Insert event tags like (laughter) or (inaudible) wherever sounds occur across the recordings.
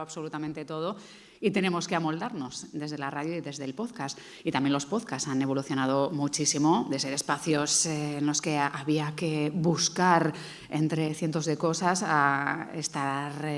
absolutamente todo y tenemos que amoldarnos desde la radio y desde el podcast. Y también los podcasts han evolucionado muchísimo de ser espacios eh, en los que había que buscar entre cientos de cosas a estar eh,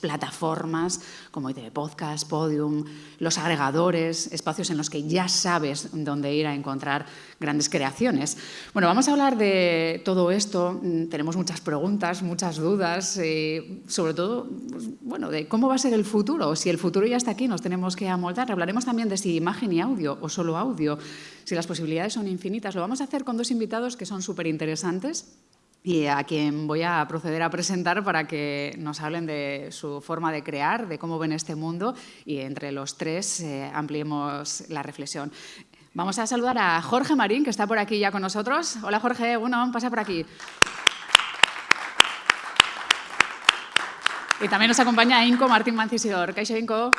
plataformas como ITV Podcast, Podium, los agregadores, espacios en los que ya sabes dónde ir a encontrar grandes creaciones. Bueno, vamos a hablar de todo esto. Mm, tenemos muchas preguntas, muchas dudas, eh, sobre todo pues, bueno, de cómo va a ser el futuro, si el futuro ya está aquí, nos tenemos que amoldar. Hablaremos también de si imagen y audio o solo audio, si las posibilidades son infinitas. Lo vamos a hacer con dos invitados que son súper interesantes y a quien voy a proceder a presentar para que nos hablen de su forma de crear, de cómo ven este mundo y entre los tres eh, ampliemos la reflexión. Vamos a saludar a Jorge Marín, que está por aquí ya con nosotros. Hola Jorge, bueno, pasa por aquí. Y también nos acompaña Inco Martín Mancisidor. ¿Qué Inco?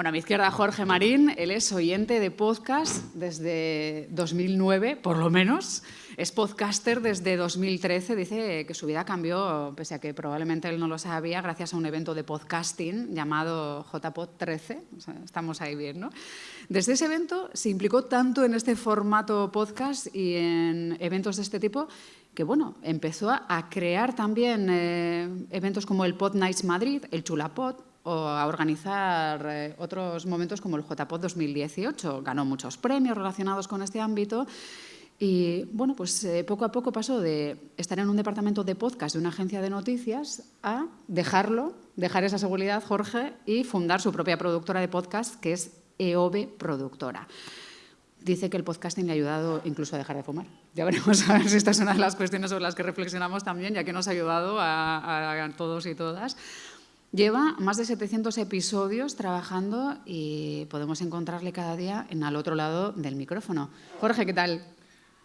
Bueno, a mi izquierda Jorge Marín, él es oyente de podcast desde 2009, por lo menos. Es podcaster desde 2013. Dice que su vida cambió, pese a que probablemente él no lo sabía, gracias a un evento de podcasting llamado JPod 13. estamos ahí bien, ¿no? Desde ese evento se implicó tanto en este formato podcast y en eventos de este tipo que bueno, empezó a crear también eh, eventos como el Pod Nights Madrid, el Chulapod, o a organizar eh, otros momentos como el JPOD 2018. Ganó muchos premios relacionados con este ámbito y bueno, pues eh, poco a poco pasó de estar en un departamento de podcast de una agencia de noticias a dejarlo, dejar esa seguridad, Jorge, y fundar su propia productora de podcast, que es EOB Productora. Dice que el podcasting le ha ayudado incluso a dejar de fumar. Ya veremos (laughs) a ver si esta es una de las cuestiones sobre las que reflexionamos también, ya que nos ha ayudado a, a todos y todas. Lleva más de 700 episodios trabajando y podemos encontrarle cada día en al otro lado del micrófono. Jorge, ¿qué tal?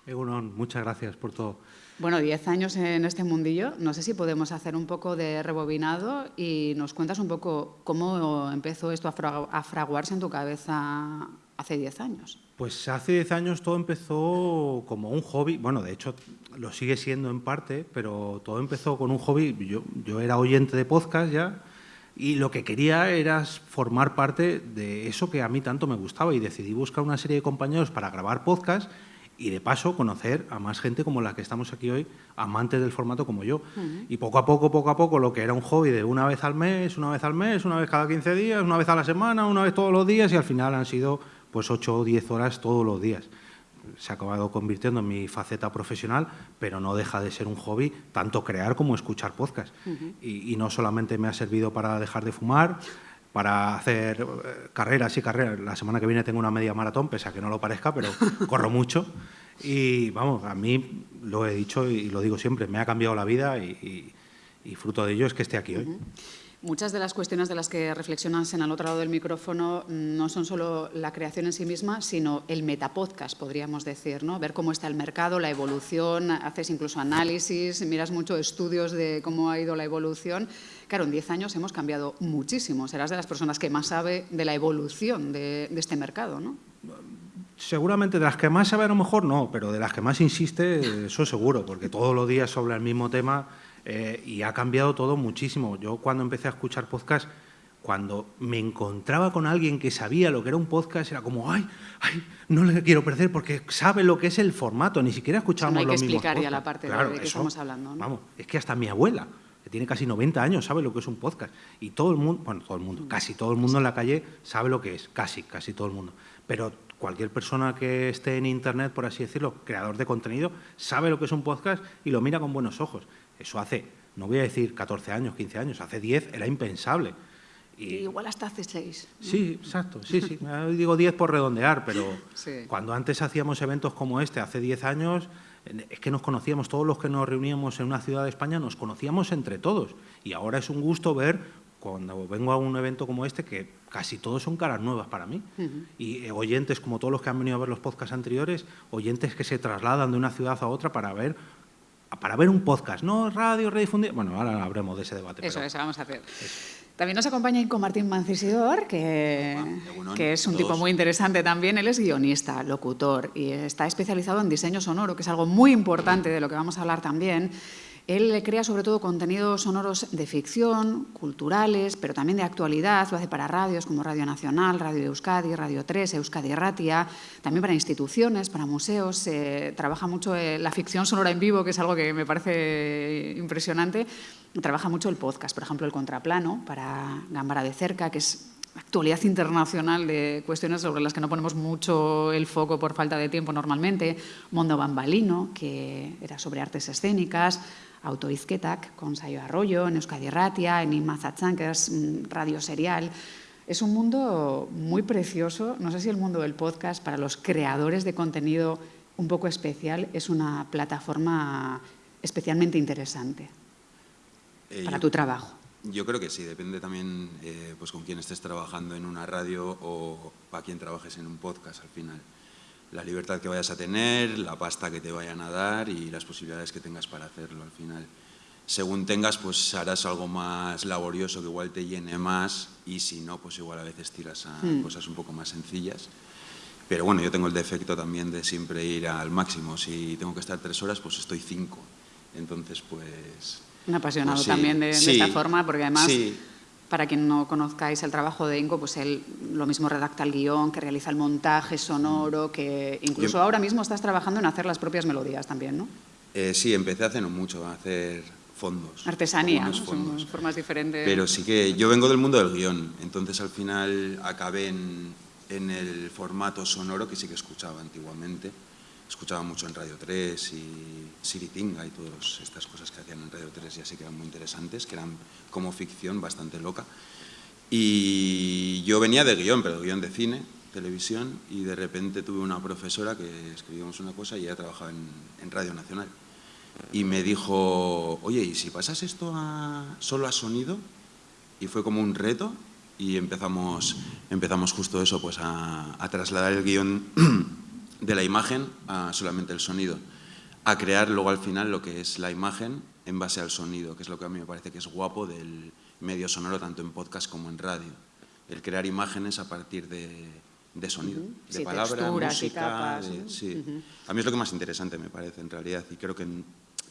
Egunon, muchas gracias por todo. Bueno, 10 años en este mundillo. No sé si podemos hacer un poco de rebobinado y nos cuentas un poco cómo empezó esto a fraguarse en tu cabeza hace 10 años. Pues hace 10 años todo empezó como un hobby. Bueno, de hecho lo sigue siendo en parte, pero todo empezó con un hobby. Yo, yo era oyente de podcast ya y lo que quería era formar parte de eso que a mí tanto me gustaba y decidí buscar una serie de compañeros para grabar podcast y de paso conocer a más gente como la que estamos aquí hoy, amantes del formato como yo. Y poco a poco, poco a poco, lo que era un hobby de una vez al mes, una vez al mes, una vez cada 15 días, una vez a la semana, una vez todos los días y al final han sido pues 8 o 10 horas todos los días se ha acabado convirtiendo en mi faceta profesional, pero no deja de ser un hobby tanto crear como escuchar podcast. y, no solamente me ha servido para dejar de fumar, para hacer eh, carreras y carreras. La semana que viene tengo una media maratón, pese a que no lo parezca, pero (laughs) corro mucho. Y vamos, a mí lo he dicho y lo digo siempre, me ha cambiado la vida y, fruto de ello es que esté aquí hoy. Muchas de las cuestiones de las que reflexionas en el otro lado del micrófono mm, no son solo la creación en sí misma, sino el metapodcast, podríamos decir, ¿no? Ver cómo está el mercado, la evolución, haces incluso análisis, miras mucho estudios de cómo ha ido la evolución. Claro, en 10 años hemos cambiado muchísimo. Serás de las personas que más sabe de la evolución de, este mercado, ¿no? Seguramente de las que más sabe a lo mejor no, pero de las que más insiste, eso seguro, porque todos los días sobre el mismo tema eh, y ha cambiado todo muchísimo. Yo cuando empecé a escuchar podcast, cuando me encontraba con alguien que sabía lo que era un podcast, era como, ay, ay, no le quiero perder porque sabe lo que es el formato, ni siquiera escuchábamos no hay que explicar ya la parte de, que estamos hablando. Vamos, es que hasta mi abuela, que tiene casi 90 años, sabe lo que es un podcast. Y todo el mundo, bueno, todo el mundo, casi todo el mundo en la calle sabe lo que es, casi, casi todo el mundo. Pero cualquier persona que esté en Internet, por así decirlo, creador de contenido, sabe lo que es un podcast y lo mira con buenos ojos. Eso hace, no voy a decir 14 años, 15 años, hace 10 era impensable. Y, igual hasta hace 6. Sí, exacto, sí, sí. (laughs) Digo 10 por redondear, pero cuando antes hacíamos eventos como este, hace 10 años, es que nos conocíamos, todos los que nos reuníamos en una ciudad de España, nos conocíamos entre todos. Y ahora es un gusto ver, cuando vengo a un evento como este, que casi todos son caras nuevas para mí. Y eh, oyentes, como todos los que han venido a ver los podcasts anteriores, oyentes que se trasladan de una ciudad a otra para ver para ver un podcast, no radio, redifundido. Bueno, ahora habremos de ese debate. Eso, eso vamos a hacer. También nos acompaña Inco Martín Mancisidor, que, que es un tipo muy interesante también. Él es guionista, locutor y está especializado en diseño sonoro, que es algo muy importante de lo que vamos a hablar también. Él crea sobre todo contenidos sonoros de ficción, culturales, pero también de actualidad. Lo hace para radios como Radio Nacional, Radio Euskadi, Radio 3, Euskadi Ratia, también para instituciones, para museos. trabaja mucho eh, la ficción sonora en vivo, que es algo que me parece impresionante. Trabaja mucho el podcast, por ejemplo, el contraplano para Gambara de Cerca, que es actualidad internacional de cuestiones sobre las que no ponemos mucho el foco por falta de tiempo normalmente, Mondo Bambalino, que era sobre artes escénicas, Autoizquetak, con Sayo Arroyo, en Euskadi Ratia, en Inmazatzán, que es radio serial. Es un mundo muy precioso, no sé si el mundo del podcast para los creadores de contenido un poco especial es una plataforma especialmente interesante eh, para tu trabajo. Yo creo que sí, depende también eh, pues con quién estés trabajando en una radio o para quién trabajes en un podcast al final. La libertad que vayas a tener, la pasta que te vayan a dar y las posibilidades que tengas para hacerlo al final. Según tengas, pues harás algo más laborioso que igual te llene más y si no, pues igual a veces tiras a hmm. cosas un poco más sencillas. Pero bueno, yo tengo el defecto también de siempre ir al máximo. Si tengo que estar tres horas, pues estoy cinco. Entonces, pues un apasionado pues también de, esta forma, porque además, para quien no conozcáis el trabajo de Inco, pues él lo mismo redacta el guion, que realiza el montaje sonoro, que incluso ahora mismo estás trabajando en hacer las propias melodías también, ¿no? Eh, sí, empecé hace no mucho a hacer fondos. Artesanía, Son formas diferentes. Pero sí que yo vengo del mundo del guion, entonces al final acabé en, en el formato sonoro que sí que escuchaba antiguamente escuchaba mucho en Radio 3 y Siritinga y todas estas cosas que hacían en Radio 3 ya sí que eran muy interesantes, que eran como ficción bastante loca. Y yo venía de guion, pero guion de cine, televisión, y de repente tuve una profesora que escribíamos una cosa y ella trabajaba en, Radio Nacional. Y me dijo, oye, ¿y si pasas esto a, solo a sonido? Y fue como un reto y empezamos, empezamos justo eso, pues a, a trasladar el guion de la imagen a solamente el sonido, a crear luego al final lo que es la imagen en base al sonido, que es lo que a mí me parece que es guapo del medio sonoro tanto en podcast como en radio, el crear imágenes a partir de, sonido, de palabra, música, sí. A mí es lo que más interesante me parece en realidad y creo que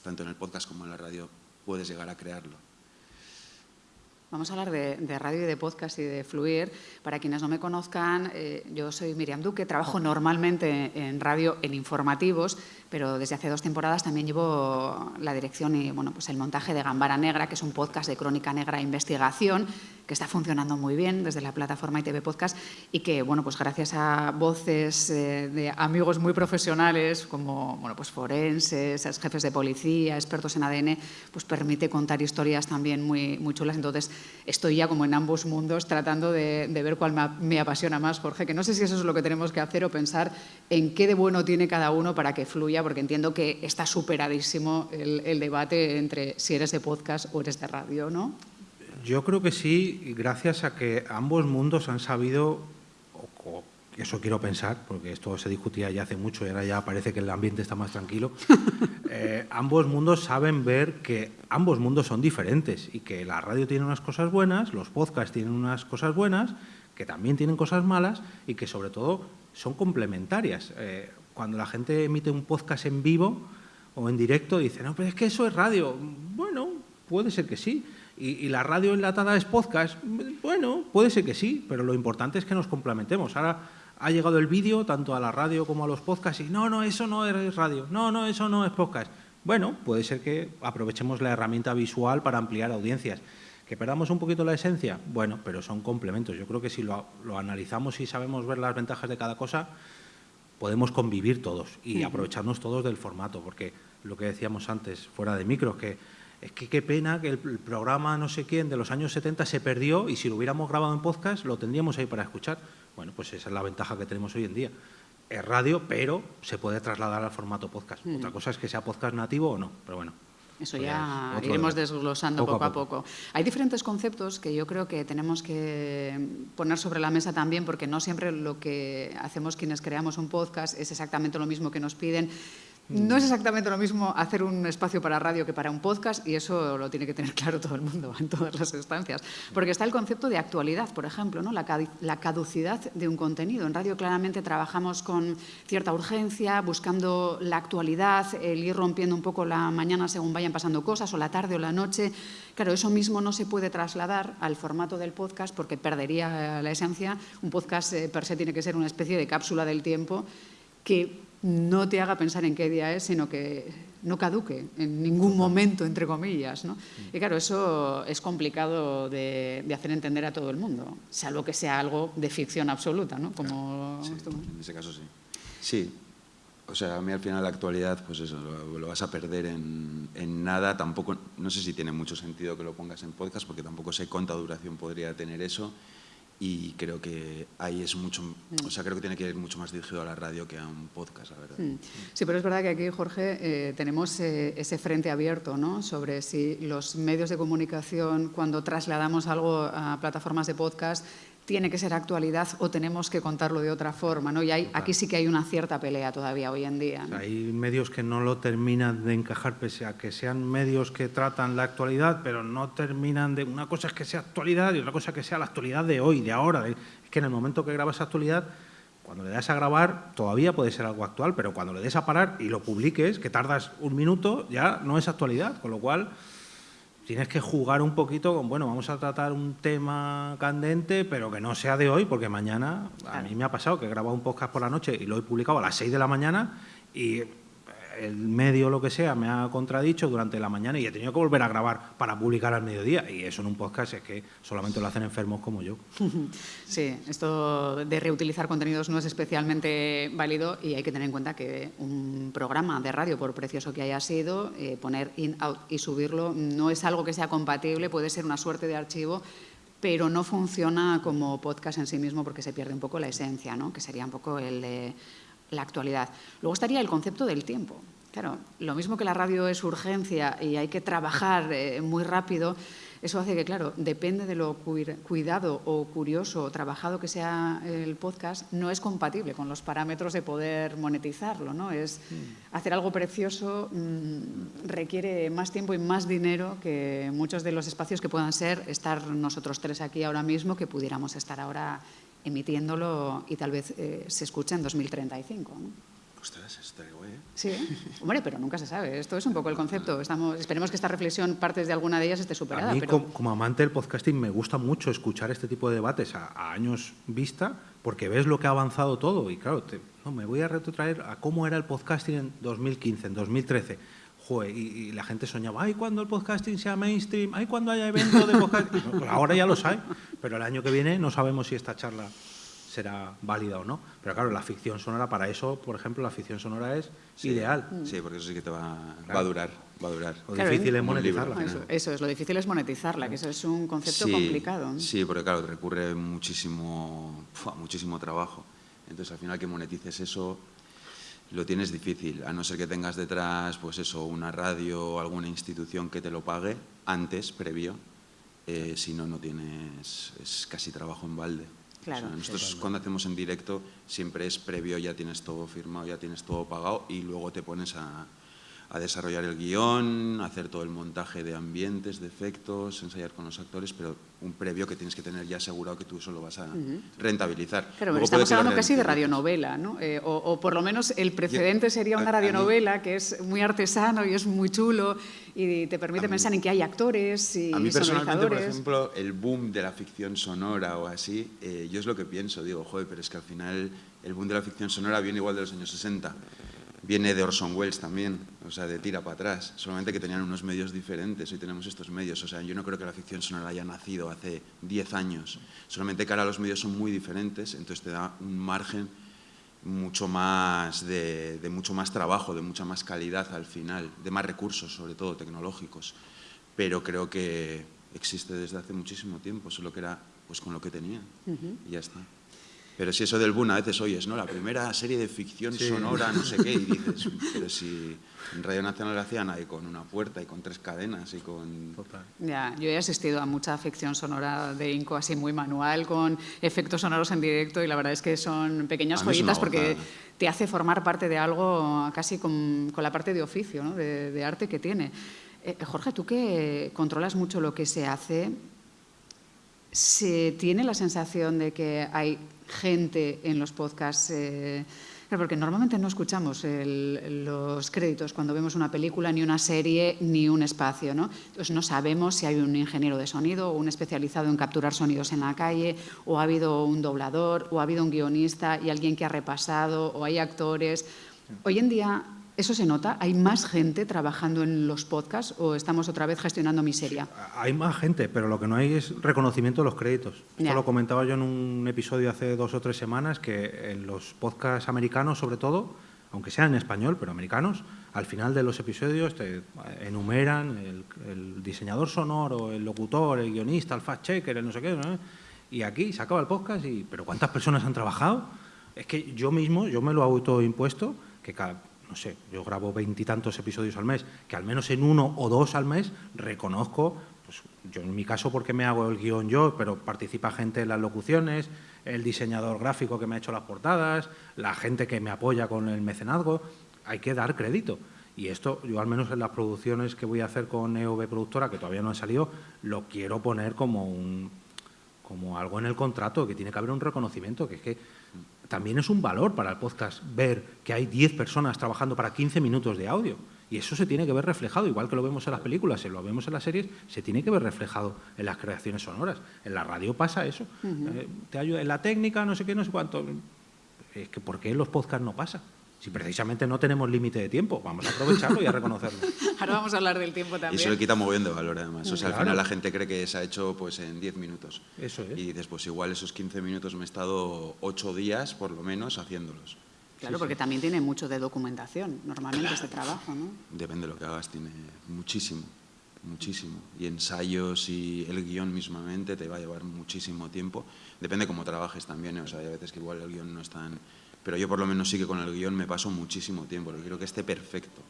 tanto en el podcast como en la radio puedes llegar a crearlo. Vamos a hablar de, radio y de podcast y de fluir. Para quienes no me conozcan, eh, yo soy Miriam Duque, trabajo normalmente en radio en informativos, pero desde hace dos temporadas también llevo la dirección y bueno, pues el montaje de Gambara Negra, que es un podcast de crónica negra e investigación, que está funcionando muy bien desde la plataforma ITV Podcast y que, bueno, pues gracias a voces eh, de amigos muy profesionales como bueno, pues forenses, jefes de policía, expertos en ADN, pues permite contar historias también muy, muy chulas. Entonces, estoy ya como en ambos mundos tratando de, ver cuál me, apasiona más, Jorge, que no sé si eso es lo que tenemos que hacer o pensar en qué de bueno tiene cada uno para que fluya, porque entiendo que está superadísimo el, el debate entre si eres de podcast o eres de radio, ¿no? Yo creo que sí, gracias a que ambos mundos han sabido, o, eso quiero pensar, porque esto se discutía ya hace mucho y ahora ya parece que el ambiente está más tranquilo, (laughs) eh, ambos mundos saben ver que ambos mundos son diferentes y que la radio tiene unas cosas buenas, los podcasts tienen unas cosas buenas, que también tienen cosas malas y que sobre todo son complementarias. Eh, cuando la gente emite un podcast en vivo o en directo, dice, no, pero es que eso es radio. Bueno, puede ser que sí, ¿Y, la radio enlatada es podcast? Bueno, puede ser que sí, pero lo importante es que nos complementemos. Ahora ha llegado el vídeo tanto a la radio como a los podcasts y no, no, eso no es radio, no, no, eso no es podcast. Bueno, puede ser que aprovechemos la herramienta visual para ampliar audiencias. ¿Que perdamos un poquito la esencia? Bueno, pero son complementos. Yo creo que si lo, analizamos y sabemos ver las ventajas de cada cosa, podemos convivir todos y aprovecharnos todos del formato, porque lo que decíamos antes, fuera de micro, que es que qué pena que el, programa no sé quién de los años 70 se perdió y si lo hubiéramos grabado en podcast lo tendríamos ahí para escuchar. Bueno, pues esa es la ventaja que tenemos hoy en día. Es radio, pero se puede trasladar al formato podcast. Otra cosa es que sea podcast nativo o no, pero bueno. Eso ya iremos desglosando poco, a, poco. Hay diferentes conceptos que yo creo que tenemos que poner sobre la mesa también, porque no siempre lo que hacemos quienes creamos un podcast es exactamente lo mismo que nos piden No es exactamente lo mismo hacer un espacio para radio que para un podcast y eso lo tiene que tener (laughs) claro todo el mundo en todas las instancias. Porque está el concepto de actualidad, por ejemplo, ¿no? la, caducidad de un contenido. En radio claramente trabajamos con cierta urgencia, buscando la actualidad, el ir rompiendo un poco la mañana según vayan pasando cosas, o la tarde o la noche. Claro, eso mismo no se puede trasladar al formato del podcast porque perdería la esencia. Un podcast eh, per se tiene que ser una especie de cápsula del tiempo que no te haga pensar en qué día es, sino que no caduque en ningún momento, entre comillas. ¿no? Y claro, eso es complicado de, hacer entender a todo el mundo, salvo que sea algo de ficción absoluta, ¿no? Como en ese caso sí. Sí, o sea, a mí al final la actualidad, pues eso, lo, vas a perder en, en, nada. Tampoco, no sé si tiene mucho sentido que lo pongas en podcast, porque tampoco sé cuánta duración podría tener eso y creo que ahí es mucho, o sea, creo que tiene que ir mucho más dirigido a la radio que a un podcast, la verdad. Mm. Sí, pero es verdad que aquí, Jorge, eh, tenemos eh, ese frente abierto, ¿no? Sobre si los medios de comunicación, cuando trasladamos algo a plataformas de podcast, tiene que ser actualidad o tenemos que contarlo de otra forma. ¿no? Y hay, aquí sí que hay una cierta pelea todavía hoy en día. hay medios que no lo terminan de encajar, pese a que sean medios que tratan la actualidad, pero no terminan de... Una cosa es que sea actualidad y otra cosa es que sea la actualidad de hoy, de ahora. Es que en el momento que grabas actualidad, cuando le das a grabar todavía puede ser algo actual, pero cuando le des a parar y lo publiques, que tardas un minuto, ya no es actualidad, con lo cual tienes que jugar un poquito con, bueno, vamos a tratar un tema candente, pero que no sea de hoy, porque mañana, a mí me ha pasado que he grabado un podcast por la noche y lo he publicado a las 6 de la mañana y el medio lo que sea me ha contradicho durante la mañana y he tenido que volver a grabar para publicar al mediodía. Y eso en un podcast es que solamente lo hacen enfermos como yo. (laughs) Sí, esto de reutilizar contenidos no es especialmente válido y hay que tener en cuenta que un programa de radio, por precioso que haya sido, eh, poner in, out y subirlo no es algo que sea compatible, puede ser una suerte de archivo pero no funciona como podcast en sí mismo porque se pierde un poco la esencia, ¿no? que sería un poco el la actualidad. Luego estaría el concepto del tiempo. Claro, lo mismo que la radio es urgencia y hay que trabajar eh, muy rápido, eso hace que, claro, depende de lo cuidado o curioso o trabajado que sea el podcast, no es compatible con los parámetros de poder monetizarlo. ¿no? Es mm. hacer algo precioso mm, requiere más tiempo y más dinero que muchos de los espacios que puedan ser estar nosotros tres aquí ahora mismo, que pudiéramos estar ahora emitiéndolo y tal vez eh, se escuche en 2035. ¿no? Ostras, está guay, ¿eh? Sí, hombre, pero nunca se sabe. Esto es un poco el concepto. Estamos, esperemos que esta reflexión, partes de alguna de ellas, esté superada. A mí, como, amante del podcasting, me gusta mucho escuchar este tipo de debates a, años vista, porque ves lo que ha avanzado todo. Y claro, no, me voy a retrotraer a cómo era el podcasting en 2015, en 2013 y, la gente soñaba, ay, cuando el podcasting sea mainstream, ay, cuando haya evento de podcasting. Pues ahora ya lo sabe, pero el año que viene no sabemos si esta charla será válida o no. Pero claro, la ficción sonora, para eso, por ejemplo, la ficción sonora es ideal. Sí, porque eso sí que te va, a durar. Va a durar. Lo difícil es monetizarla. Eso, es, lo difícil es monetizarla, que eso es un concepto complicado. Sí, porque claro, recurre muchísimo, muchísimo trabajo. Entonces, al final que monetices eso lo tienes difícil, a no ser que tengas detrás, pues eso, una radio o alguna institución que te lo pague antes, previo, eh, si no, no tienes, es casi trabajo en balde. Claro. nosotros cuando hacemos en directo siempre es previo, ya tienes todo firmado, ya tienes todo pagado y luego te pones a, a desarrollar el guion, hacer todo el montaje de ambientes, de efectos, ensayar con los actores, pero un previo que tienes que tener ya asegurado que tú eso lo vas a rentabilizar. Claro, pero estamos hablando casi de radionovela, ¿no? Eh, o, por lo menos el precedente sería una radionovela que es muy artesano y es muy chulo y te permite pensar en que hay actores y A mí personalmente, por ejemplo, el boom de la ficción sonora o así, eh, yo es lo que pienso, digo, joder, pero es que al final el boom de la ficción sonora viene igual de los años 60 viene de Orson Welles también, o sea, de tira para atrás, solamente que tenían unos medios diferentes, hoy tenemos estos medios, o sea, yo no creo que la ficción sonora haya nacido hace 10 años, solamente que ahora los medios son muy diferentes, entonces te da un margen mucho más de, mucho más trabajo, de mucha más calidad al final, de más recursos, sobre todo tecnológicos, pero creo que existe desde hace muchísimo tiempo, solo que era pues con lo que tenía y ya está. Pero si eso del boom a veces oyes, ¿no? La primera serie de ficción sonora, no sé qué, y dices, (laughs) pero si en Radio Nacional hacían ahí con una puerta y con tres cadenas y con... Ya, yo he asistido a mucha ficción sonora de Inco así muy manual, con efectos sonoros en directo y la verdad es que son pequeñas joyitas porque te hace formar parte de algo casi con, con la parte de oficio, ¿no? de, de, arte que tiene. Eh, Jorge, tú que controlas mucho lo que se hace, ¿se tiene la sensación de que hay gente en los podcasts. Eh, porque normalmente no escuchamos los créditos cuando vemos una película, ni una serie, ni un espacio. ¿no? Entonces no sabemos si hay un ingeniero de sonido o un especializado en capturar sonidos en la calle, o ha habido un doblador, o ha habido un guionista y alguien que ha repasado, o hay actores. Hoy en día ¿Eso se nota? ¿Hay más gente trabajando en los podcasts o estamos otra vez gestionando miseria? Hay más gente, pero lo que no hay es reconocimiento de los créditos. Esto lo comentaba yo en un episodio hace dos o tres semanas, que en los podcasts americanos, sobre todo, aunque sean en español, pero americanos, al final de los episodios te enumeran el, diseñador sonoro, el locutor, el guionista, el fact-checker, el no sé qué, y aquí se acaba el podcast y ¿pero cuántas personas han trabajado? Es que yo mismo, yo me lo he autoimpuesto, que cada no sé, yo grabo veintitantos episodios al mes, que al menos en uno o dos al mes reconozco, pues yo en mi caso porque me hago el guion yo, pero participa gente en las locuciones, el diseñador gráfico que me ha hecho las portadas, la gente que me apoya con el mecenazgo, hay que dar crédito. Y esto, yo al menos en las producciones que voy a hacer con EOB Productora, que todavía no han salido, lo quiero poner como, un, como algo en el contrato, que tiene que haber un reconocimiento, que es que también es un valor para el podcast ver que hay 10 personas trabajando para 15 minutos de audio. Y eso se tiene que ver reflejado, igual que lo vemos en las películas, se lo vemos en las series, se tiene que ver reflejado en las creaciones sonoras. En la radio pasa eso. Eh, te ayuda en la técnica, no sé qué, no sé cuánto. Es que ¿por qué en los podcasts no pasa? Si precisamente no tenemos límite de tiempo, vamos a aprovecharlo y a reconocerlo. (laughs) Ahora vamos a hablar del tiempo también. Y eso le quita moviendo de valor, además. O sea, al final la gente cree que se ha hecho pues, en 10 minutos. Eso es. Y después, igual esos 15 minutos me he estado 8 días, por lo menos, haciéndolos. Claro, porque también tiene mucho de documentación, normalmente, este trabajo, ¿no? Depende de lo que hagas, tiene muchísimo, muchísimo. Y ensayos y el guion mismamente te va a llevar muchísimo tiempo. Depende cómo trabajes también, ¿eh? o sea, hay veces que igual el guion no es tan pero yo por lo menos sí que con el guion me paso muchísimo tiempo, porque quiero que esté perfecto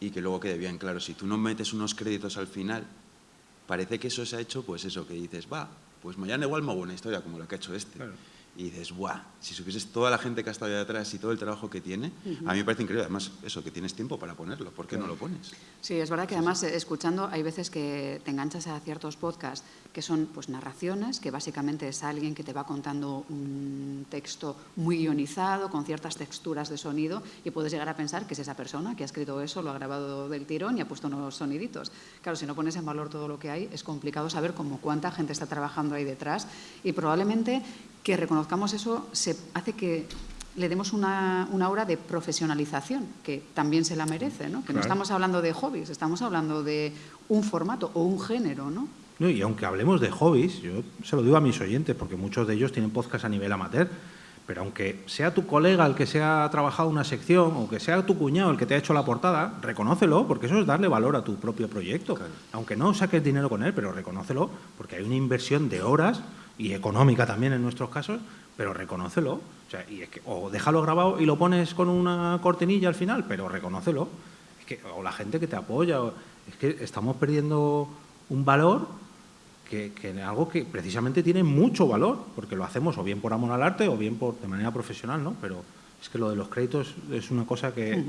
y que luego quede bien claro. Si tú no metes unos créditos al final, parece que eso se ha hecho, pues eso, que dices, va, pues mañana igual me hago una historia como la que ha hecho este y dices, guau, si supieses toda la gente que ha estado ahí detrás y todo el trabajo que tiene, a mí me parece increíble. Además, eso, que tienes tiempo para ponerlo, ¿por qué no lo pones? Sí, es verdad que además escuchando hay veces que te enganchas a ciertos podcasts que son pues narraciones, que básicamente es alguien que te va contando un texto muy ionizado, con ciertas texturas de sonido, y puedes llegar a pensar que es esa persona que ha escrito eso, lo ha grabado del tirón y ha puesto unos soniditos. Claro, si no pones en valor todo lo que hay, es complicado saber cómo cuánta gente está trabajando ahí detrás y probablemente que reconozcamos eso se hace que le demos una, una aura de profesionalización, que también se la merece, ¿no? Que no estamos hablando de hobbies, estamos hablando de un formato o un género, ¿no? No, y aunque hablemos de hobbies, yo se lo digo a mis oyentes, porque muchos de ellos tienen podcast a nivel amateur, pero aunque sea tu colega el que se ha trabajado una sección, o que sea tu cuñado el que te ha hecho la portada, reconócelo, porque eso es darle valor a tu propio proyecto. Aunque no saques dinero con él, pero reconócelo, porque hay una inversión de horas y económica también en nuestros casos, pero reconócelo. O, sea, y es que, o déjalo grabado y lo pones con una cortinilla al final, pero reconócelo. Es que, o la gente que te apoya. es que estamos perdiendo un valor que, que algo que precisamente tiene mucho valor, porque lo hacemos o bien por amor al arte o bien por, de manera profesional, ¿no? Pero es que lo de los créditos es una cosa que...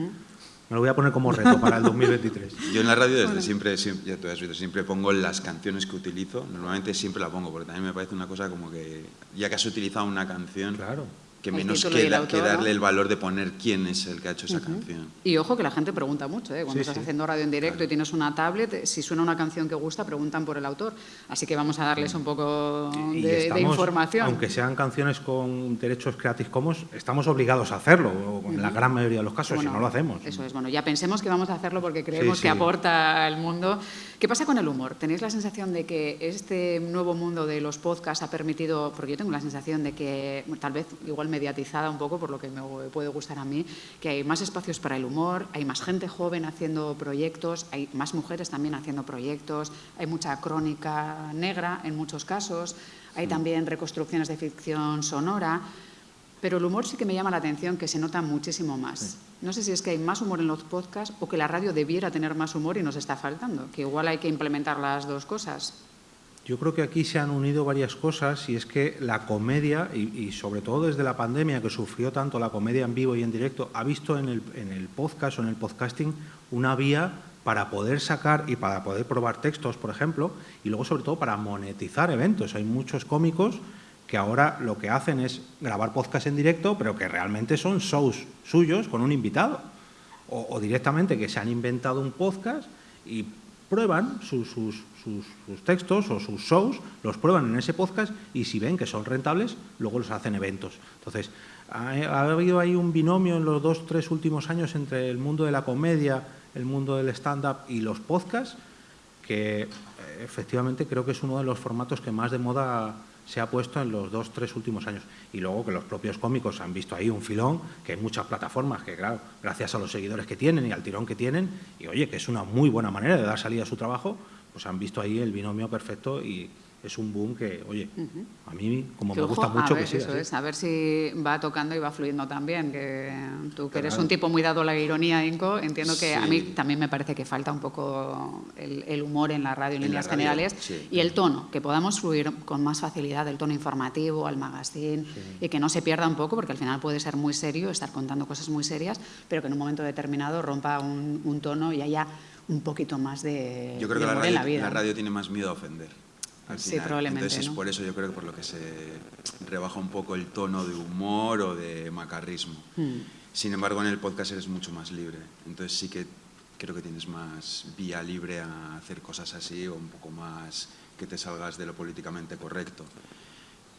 Me lo voy a poner como reto para el 2023. (laughs) Yo en la radio desde siempre, ya tú has visto, siempre pongo las canciones que utilizo. Normalmente siempre la pongo, porque también me parece una cosa como que, ya que has utilizado una canción, claro que menos que, darle el valor de poner quién es el que ha hecho esa canción. Y ojo que la gente pregunta mucho, ¿eh? cuando estás haciendo radio en directo y tienes una tablet, si suena una canción que gusta, preguntan por el autor. Así que vamos a darles un poco de, información. Aunque sean canciones con derechos Creative Commons, estamos obligados a hacerlo, en la gran mayoría de los casos, si no lo hacemos. Eso es, bueno, ya pensemos que vamos a hacerlo porque creemos que aporta al mundo. ¿Qué pasa con el humor? ¿Tenéis la sensación de que este nuevo mundo de los podcasts ha permitido, porque yo tengo la sensación de que tal vez igual mediatizada un poco por lo que me puede gustar a mí, que hay más espacios para el humor, hay más gente joven haciendo proyectos, hay más mujeres también haciendo proyectos, hay mucha crónica negra en muchos casos, hay también reconstrucciones de ficción sonora. Pero el humor sí que me llama la atención, que se nota muchísimo más. No sé si es que hay más humor en los podcasts o que la radio debiera tener más humor y nos está faltando, que igual hay que implementar las dos cosas. Yo creo que aquí se han unido varias cosas y es que la comedia, y, sobre todo desde la pandemia que sufrió tanto la comedia en vivo y en directo, ha visto en el, en el podcast o en el podcasting una vía para poder sacar y para poder probar textos, por ejemplo, y luego sobre todo para monetizar eventos. Hay muchos cómicos que ahora lo que hacen es grabar podcast en directo, pero que realmente son shows suyos con un invitado. O, directamente que se han inventado un podcast y prueban sus, textos o sus shows, los prueban en ese podcast y si ven que son rentables, luego los hacen eventos. Entonces, ha, ha habido ahí un binomio en los dos, tres últimos años entre el mundo de la comedia, el mundo del stand-up y los podcasts, que eh, efectivamente creo que es uno de los formatos que más de moda se ha puesto en los dos, tres últimos años. Y luego que los propios cómicos han visto ahí un filón, que hay muchas plataformas que, claro, gracias a los seguidores que tienen y al tirón que tienen, y oye, que es una muy buena manera de dar salida a su trabajo, pues han visto ahí el binomio perfecto y es un boom que, oye, a mí como me gusta mucho que siga. Eso es, a ver si va tocando y va fluyendo también. Que tú que eres un tipo muy dado a la ironía, Inco, entiendo que a mí también me parece que falta un poco el, humor en la radio en, líneas generales y el tono, que podamos fluir con más facilidad el tono informativo, al magazine y que no se pierda un poco, porque al final puede ser muy serio, estar contando cosas muy serias, pero que en un momento determinado rompa un, un tono y haya un poquito más de, Yo creo que la radio, la, vida. la radio tiene más miedo a ofender sí, probablemente. Entonces es por eso yo creo que por lo que se rebaja un poco el tono de humor o de macarrismo. Hmm. Sin embargo, en el podcast eres mucho más libre. Entonces sí que creo que tienes más vía libre a hacer cosas así o un poco más que te salgas de lo políticamente correcto.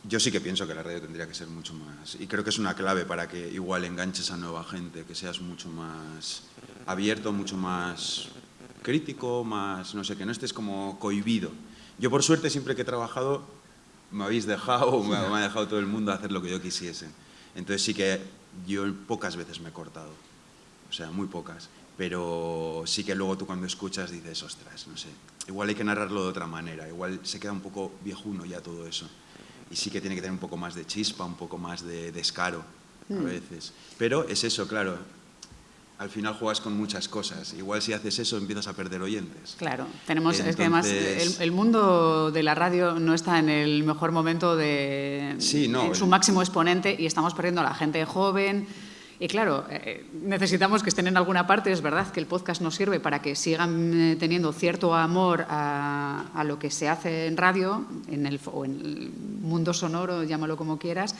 Yo sí que pienso que la radio tendría que ser mucho más, y creo que es una clave para que igual enganches a nueva gente, que seas mucho más abierto, mucho más crítico, más, no sé, que no estés como cohibido yo por suerte siempre que he trabajado me habéis dejado, me, me ha dejado todo el mundo hacer lo que yo quisiese. Entonces sí que yo pocas veces me he cortado, o sea, muy pocas. Pero sí que luego tú cuando escuchas dices, ostras, no sé, igual hay que narrarlo de otra manera, igual se queda un poco viejuno ya todo eso. Y sí que tiene que tener un poco más de chispa, un poco más de descaro a mm. veces. Pero es eso, claro, al final juegas con muchas cosas. Igual si haces eso empiezas a perder oyentes. Claro, tenemos, es que además el, mundo de la radio no está en el mejor momento de sí, no, en su máximo exponente y estamos perdiendo a la gente joven. Y claro, eh, necesitamos que estén en alguna parte. Es verdad que el podcast nos sirve para que sigan eh, teniendo cierto amor a, a, lo que se hace en radio, en el, o en el mundo sonoro, llámalo como quieras,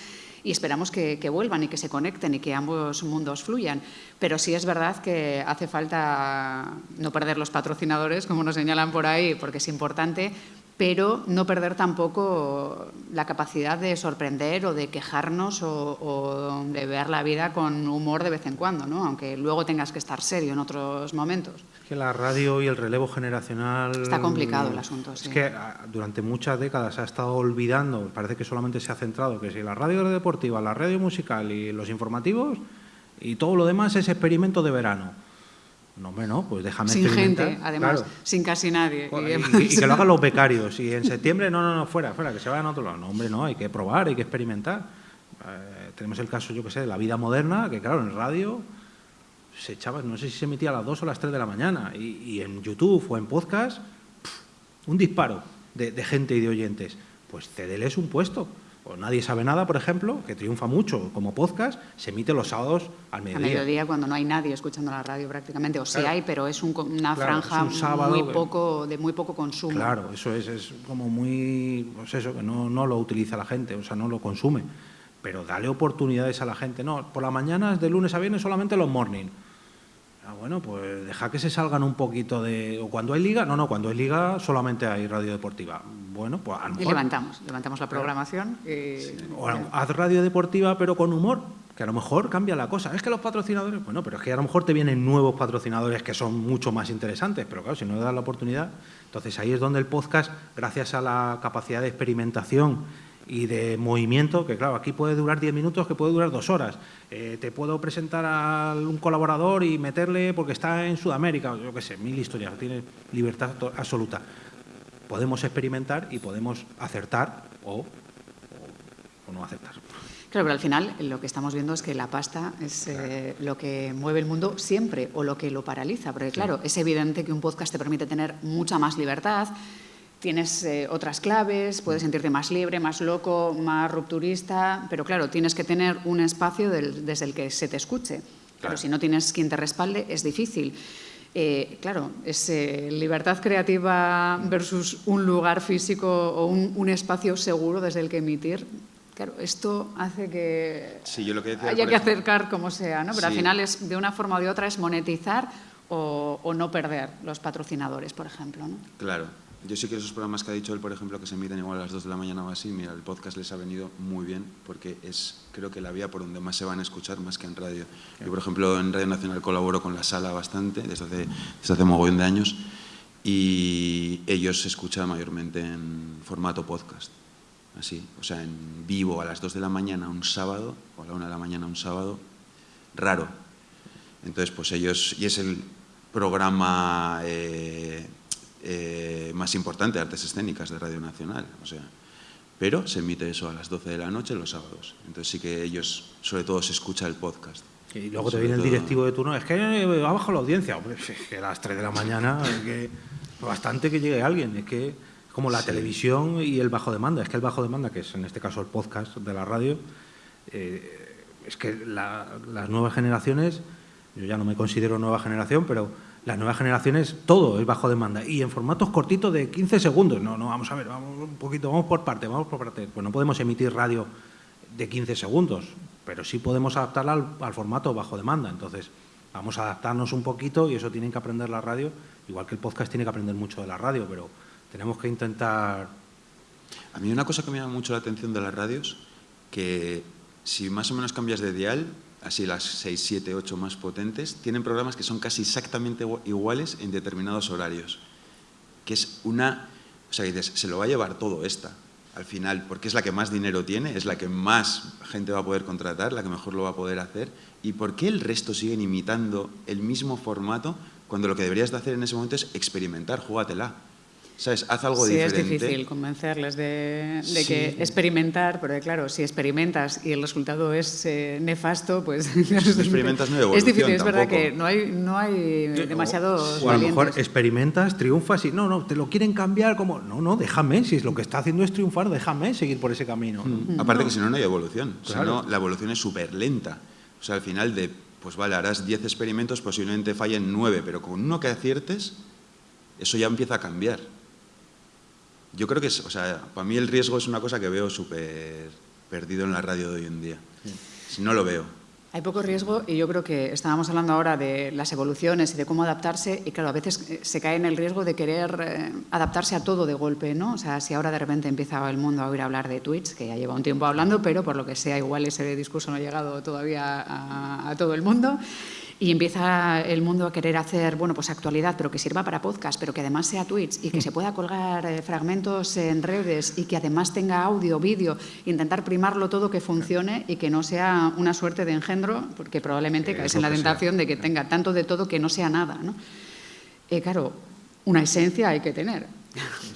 y esperamos que, vuelvan y que se conecten y que ambos mundos fluyan. Pero sí es verdad que hace falta no perder los patrocinadores, como nos señalan por ahí, porque es importante, pero no perder tampoco la capacidad de sorprender o de quejarnos o, de ver la vida con humor de vez en cuando, ¿no? aunque luego tengas que estar serio en otros momentos. Que la radio y el relevo generacional... Está complicado el asunto, Es que ah, durante muchas décadas se ha estado olvidando, parece que solamente se ha centrado, que si la radio deportiva, la radio musical y los informativos y todo lo demás es experimento de verano no, hombre, no, pues déjame Sin gente, además, sin casi nadie. Y, que lo (laughs) hagan los becarios. Y en septiembre, no, no, no, fuera, fuera, que se vayan a otro lado. No, hombre, no, hay que probar, hay que experimentar. Eh, tenemos el caso, yo qué sé, de la vida moderna, que claro, en radio se echaba, no sé si se emitía a las 2 o a las 3 de la mañana. Y, en YouTube o en podcast, un disparo de, de gente y de oyentes. Pues cedeles un puesto o Nadie sabe nada, por ejemplo, que triunfa mucho como podcast, se emite los sábados al mediodía. Al mediodía, cuando no hay nadie escuchando la radio prácticamente, o sí hay, pero es una franja muy poco, de muy poco consumo. Claro, eso es, es como muy, pues eso, que no, no lo utiliza la gente, o sea, no lo consume. Pero dale oportunidades a la gente. No, por la mañana, de lunes a viernes, solamente los morning. Ah, bueno, pues deja que se salgan un poquito de... ¿O cuando hay liga? No, no, cuando hay liga solamente hay radio deportiva. Bueno, pues a lo Y levantamos, levantamos la programación. O haz radio deportiva pero con humor, que a lo mejor cambia la cosa. Es que los patrocinadores, bueno, pero es que a lo mejor te vienen nuevos patrocinadores que son mucho más interesantes, pero claro, si no le das la oportunidad, entonces ahí es donde el podcast, gracias a la capacidad de experimentación y de movimiento, que claro, aquí puede durar 10 minutos, que puede durar dos horas. Eh, te puedo presentar a un colaborador y meterle porque está en Sudamérica, yo qué sé, mil historias, tiene libertad absoluta. Podemos experimentar y podemos acertar o, o no acertar. Claro, pero al final lo que estamos viendo es que la pasta es eh, lo que mueve el mundo siempre o lo que lo paraliza. Porque claro, es evidente que un podcast te permite tener mucha más libertad, tienes eh, otras claves, puedes sentirte más libre, más loco, más rupturista, pero claro, tienes que tener un espacio desde el que se te escuche. Claro, si no tienes quien te respalde, es difícil. Eh, claro, es eh, libertad creativa versus un lugar físico o un, espacio seguro desde el que emitir. Claro, esto hace que haya que acercar como sea, ¿no? Pero al final es de una forma o de otra es monetizar o, o no perder los patrocinadores, por ejemplo. ¿no? Claro, yo sí que esos programas que ha dicho él, por ejemplo, que se emiten igual a las 2 de la mañana o así, mira, el podcast les ha venido muy bien porque es, creo que la vía por donde más se van a escuchar más que en radio. Yo, por ejemplo, en Radio Nacional colaboro con La Sala bastante, desde hace, desde hace mogollón de años, y ellos se escuchan mayormente en formato podcast, así, o sea, en vivo a las 2 de la mañana un sábado, o a la 1 de la mañana un sábado, raro. Entonces, pues ellos, y es el programa... Eh, eh, más importante de artes escénicas de Radio Nacional. O sea, pero se emite eso a las 12 de la noche los sábados. Entonces sí que ellos, sobre todo, se escucha el podcast. Y luego te viene el directivo de turno, es que va bajo la audiencia. Hombre, es que a las 3 de la mañana, es que bastante que llegue alguien. Es que como la televisión y el bajo demanda. Es que el bajo demanda, que es en este caso el podcast de la radio, eh, es que las nuevas generaciones, yo ya no me considero nueva generación, pero las nuevas generaciones todo es bajo demanda y en formatos cortitos de 15 segundos. No, no, vamos a ver, vamos un poquito, vamos por parte, vamos por parte. Pues no podemos emitir radio de 15 segundos, pero sí podemos adaptarla al, formato bajo demanda. Entonces, vamos a adaptarnos un poquito y eso tienen que aprender la radio, igual que el podcast tiene que aprender mucho de la radio, pero tenemos que intentar... A mí una cosa que me llama mucho la atención de las radios, que si más o menos cambias de dial, así las 6, 7, 8 más potentes, tienen programas que son casi exactamente iguales en determinados horarios. Que es una... O sea, dices, se lo va a llevar todo esta, al final, porque es la que más dinero tiene, es la que más gente va a poder contratar, la que mejor lo va a poder hacer. ¿Y por qué el resto siguen imitando el mismo formato cuando lo que deberías de hacer en ese momento es experimentar, júgatela? ¿Sabes? Haz algo diferente. Sí, es difícil convencerles de, que experimentar, pero claro, si experimentas y el resultado es eh, nefasto, pues... Si (laughs) experimentas no Es difícil, es verdad que no hay, no hay demasiados O a lo mejor experimentas, triunfas y no, no, te lo quieren cambiar como... No, no, déjame, si es lo que está haciendo es triunfar, déjame seguir por ese camino. Mm. Aparte que si no, no hay evolución. O sea, no, la evolución es súper lenta. O sea, al final de, pues vale, harás 10 experimentos, posiblemente fallen 9, pero con uno que aciertes, eso ya empieza a cambiar. Yo creo que, es, o sea, para mí el riesgo es una cosa que veo súper perdido en la radio de hoy en día. Si no lo veo. Hay poco riesgo y yo creo que estábamos hablando ahora de las evoluciones y de cómo adaptarse y claro, a veces eh, se cae en el riesgo de querer eh, adaptarse a todo de golpe, ¿no? O sea, si ahora de repente empieza el mundo a oír hablar de Twitch, que ya lleva un tiempo hablando, pero por lo que sea igual ese discurso no ha llegado todavía a, a todo el mundo y empieza el mundo a querer hacer, bueno, pues actualidad, pero que sirva para podcast, pero que además sea Twitch y que se pueda colgar eh, fragmentos en redes y que además tenga audio, vídeo, intentar primarlo todo que funcione y que no sea una suerte de engendro, porque probablemente caes en la tentación de que tenga tanto de todo que no sea nada, ¿no? Eh, claro, una esencia hay que tener.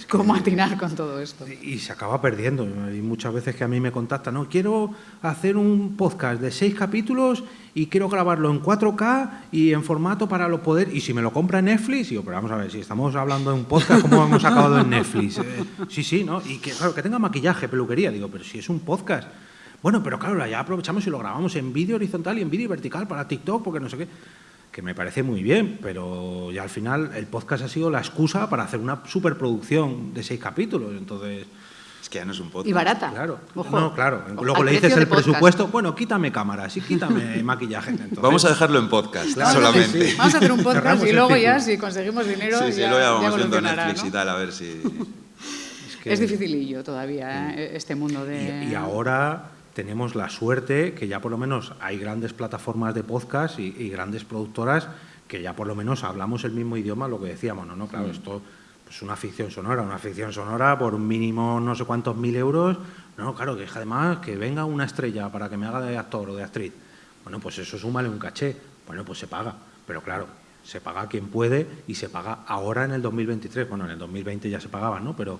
¿Cómo atinar con todo esto? Y se acaba perdiendo. Hay muchas veces que a mí me contactan, no, quiero hacer un podcast de seis capítulos y quiero grabarlo en 4K y en formato para lo poder... Y si me lo compra Netflix, digo, pero vamos a ver, si estamos hablando de un podcast, ¿cómo hemos acabado en Netflix? (laughs) Eh, sí, sí, ¿no? Y que, claro, que tenga maquillaje, peluquería. Digo, pero si es un podcast... Bueno, pero claro, ya aprovechamos y lo grabamos en vídeo horizontal y en vídeo vertical para TikTok, porque no sé qué que me parece muy bien, pero ya al final el podcast ha sido la excusa para hacer una superproducción de seis capítulos, entonces... Es que ya no es un podcast. Y barata. Claro, no, claro. Luego le dices el presupuesto, bueno, quítame cámaras y quítame (laughs) maquillaje. Vamos a dejarlo en podcast, solamente. Vamos a hacer un podcast y luego ya, si conseguimos dinero, sí, sí, ya, luego ya vamos viendo Netflix y tal, a ver si... (laughs) Es, que... es dificilillo todavía ¿eh? este mundo de... y ahora tenemos la suerte que ya por lo menos hay grandes plataformas de podcast y, grandes productoras que ya por lo menos hablamos el mismo idioma, lo que decíamos, ¿no? no claro, mm. esto es pues una ficción sonora, una ficción sonora por un mínimo no sé cuántos mil euros, no, claro, que además que venga una estrella para que me haga de actor o de actriz, bueno, pues eso súmale un caché, bueno, pues se paga, pero claro, se paga quien puede y se paga ahora en el 2023, bueno, en el 2020 ya se pagaba, ¿no? Pero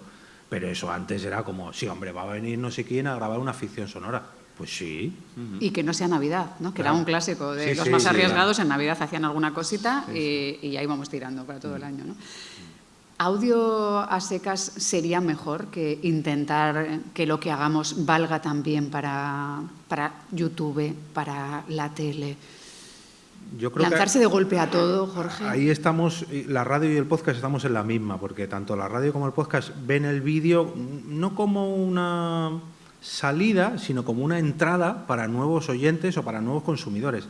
pero eso antes era como, sí, hombre, va a venir no sé quién a grabar una ficción sonora. Pues sí. Y que no sea Navidad, ¿no? que era un clásico de Sí, los sí, más sí, arriesgados. En Navidad hacían alguna cosita y, y ya íbamos tirando para todo el año. ¿no? ¿Audio a secas sería mejor que intentar que lo que hagamos valga también para, para YouTube, para la tele? Yo creo que- Lanzarse de golpe a todo, Jorge. Ahí estamos, y la radio y el podcast estamos en la misma, porque tanto la radio como el podcast ven el vídeo no como una salida, sino como una entrada para nuevos oyentes o para nuevos consumidores.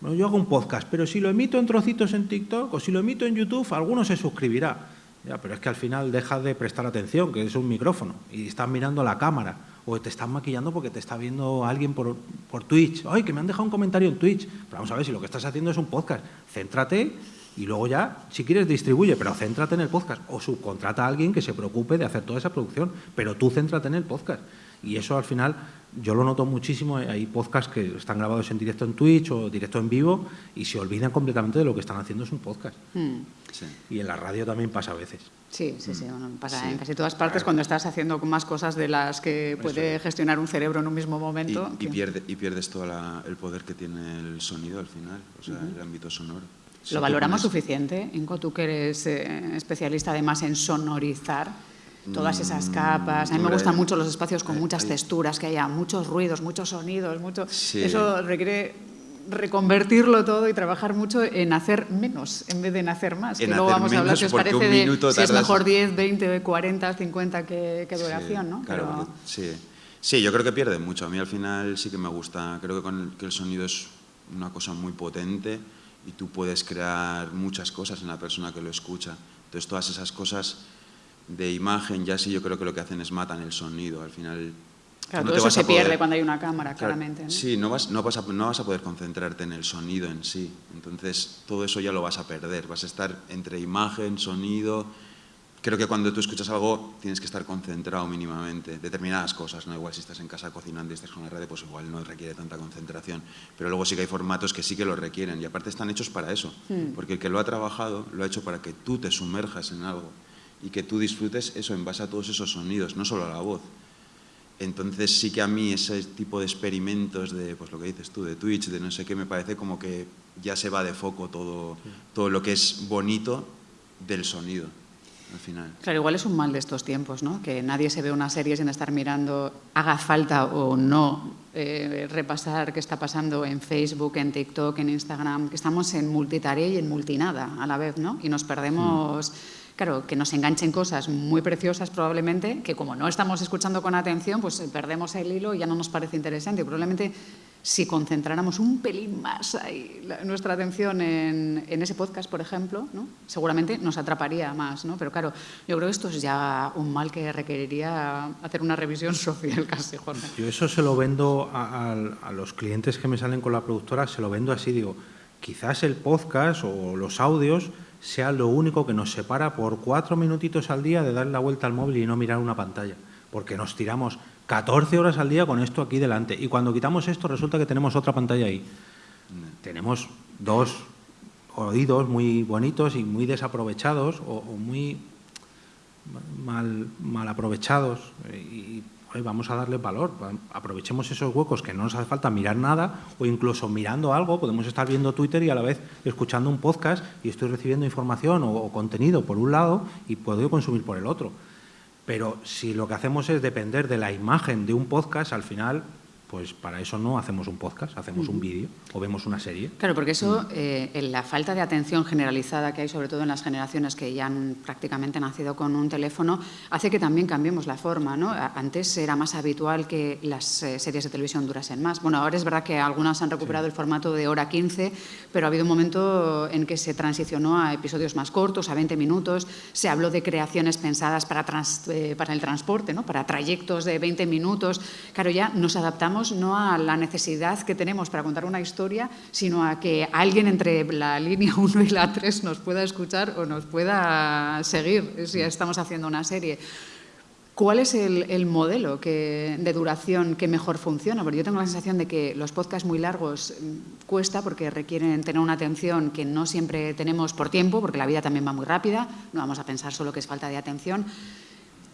Bueno, yo hago un podcast, pero si lo emito en trocitos en TikTok o si lo emito en YouTube, alguno se suscribirá. Ya, pero es que al final dejas de prestar atención, que es un micrófono, y estás mirando la cámara, o te estás maquillando porque te está viendo alguien por, por Twitch. ¡Ay, que me han dejado un comentario en Twitch! Pero vamos a ver, si lo que estás haciendo es un podcast, céntrate y luego ya, si quieres, distribuye, pero céntrate en el podcast. O subcontrata a alguien que se preocupe de hacer toda esa producción, pero tú céntrate en el podcast. Y eso al final yo lo noto muchísimo. Hay podcasts que están grabados en directo en Twitch o directo en vivo y se olvidan completamente de lo que están haciendo es un podcast. Mm. Sí. Y en la radio también pasa a veces. Sí, sí, sí. bueno, pasa Sí. en casi todas partes cuando estás haciendo más cosas de las que puede gestionar un cerebro en un mismo momento. y pierde, y pierdes todo la- el poder que tiene el sonido al final, o sea, el ámbito sonoro. ¿Lo valoramos pones- suficiente, Inco? Tú que eres eh, especialista además en sonorizar todas esas capas. A mí me gustan mucho los espacios con muchas texturas, que haya muchos ruidos, muchos sonidos, mucho... Sí. Eso requiere reconvertirlo todo y trabajar mucho en hacer menos en vez de en hacer más. En que luego vamos a hablar si os parece de si es tardas- mejor 10, 20, 40, 50 que, que Sí, duración, ¿no? Claro, Pero- sí. Sí, yo creo que pierde mucho. A mí al final sí que me gusta. Creo que, con el, que el sonido es una cosa muy potente y tú puedes crear muchas cosas en la persona que lo escucha. Entonces todas esas cosas de imagen ya sí yo creo que lo que hacen es matan el sonido. Al final... Claro, no todo eso se pierde cuando hay una cámara, Claro, claramente. ¿no? Sí, no vas, no, vas a, no vas a poder concentrarte en el sonido en sí. Entonces, todo eso ya lo vas a perder. Vas a estar entre imagen, sonido. Creo que cuando tú escuchas algo tienes que estar concentrado mínimamente. Determinadas cosas, ¿no? Igual si estás en casa cocinando y estás con la radio, pues igual no requiere tanta concentración. Pero luego sí que hay formatos que sí que lo requieren. Y aparte están hechos para eso. Porque el que lo ha trabajado, lo ha hecho para que tú te sumerjas en algo. Y que tú disfrutes eso en base a todos esos sonidos, no solo a la voz. Entonces sí que a mí ese tipo de experimentos de, pues lo que dices tú, de Twitch, de no sé qué, me parece como que ya se va de foco todo, todo lo que es bonito del sonido, al final. Claro, igual es un mal de estos tiempos, ¿no? Que nadie se ve una serie sin estar mirando, haga falta o no, eh, repasar qué está pasando en Facebook, en TikTok, en Instagram, que estamos en multitarea y en multinada a la vez, ¿no? Y nos perdemos, claro, que nos enganchen cosas muy preciosas probablemente, que como no estamos escuchando con atención, pues eh, perdemos el hilo y ya no nos parece interesante. Probablemente si concentráramos un pelín más nuestra atención en, en ese podcast, por ejemplo, ¿no? seguramente nos atraparía más. ¿no? Pero claro, yo creo que esto es ya un mal que requeriría hacer una revisión (laughs) social casi, Jorge. Yo eso se lo vendo a los clientes que me salen con la productora, se lo vendo así, digo, quizás el podcast o los audios sea lo único que nos separa por cuatro minutitos al día de dar la vuelta al móvil y no mirar una pantalla, porque nos tiramos 14 horas al día con esto aquí delante y cuando quitamos esto resulta que tenemos otra pantalla ahí. Tenemos dos oídos muy bonitos y muy desaprovechados o, muy mal, mal aprovechados eh, y vamos a darle valor, va- aprovechemos esos huecos que no nos hace falta mirar nada o incluso mirando algo, podemos estar viendo Twitter y a la vez escuchando un podcast y estoy recibiendo información o contenido por un lado y puedo consumir por el otro. Pero si lo que hacemos es depender de la imagen de un podcast, al final, pues para eso no hacemos un podcast, hacemos un vídeo o vemos una serie. Claro, porque eso, eh, en la falta de atención generalizada que hay, sobre todo en las generaciones que ya han prácticamente nacido con un teléfono, hace que también cambiemos la forma. ¿no? Antes era más habitual que las eh, series de televisión durasen más. Bueno, ahora es verdad que algunas han recuperado el formato de hora 15, pero ha habido un momento en que se transicionó a episodios más cortos, a 20 minutos. Se habló de creaciones pensadas para, trans- eh, para el transporte, ¿no? para trayectos de 20 minutos. Claro, ya nos adaptamos no a la necesidad que tenemos para contar una historia, sino a que alguien entre la línea (laughs) 1 y la 3 nos pueda escuchar o nos pueda seguir si estamos haciendo una serie. ¿Cuál es el, el modelo que- de duración que mejor funciona? Porque yo tengo la sensación de que los podcasts muy largos mm, cuesta porque requieren tener una atención que no siempre tenemos por tiempo, porque la vida también va muy rápida, no vamos a pensar solo que es falta de atención.